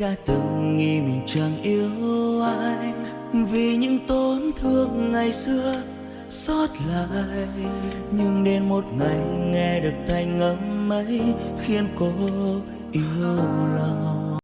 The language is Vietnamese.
đã từng nghĩ mình chẳng yêu ai, vì những tổn thương ngày xưa xót lại. Nhưng đến một ngày nghe được thanh âm ấy khiến cô yêu lòng.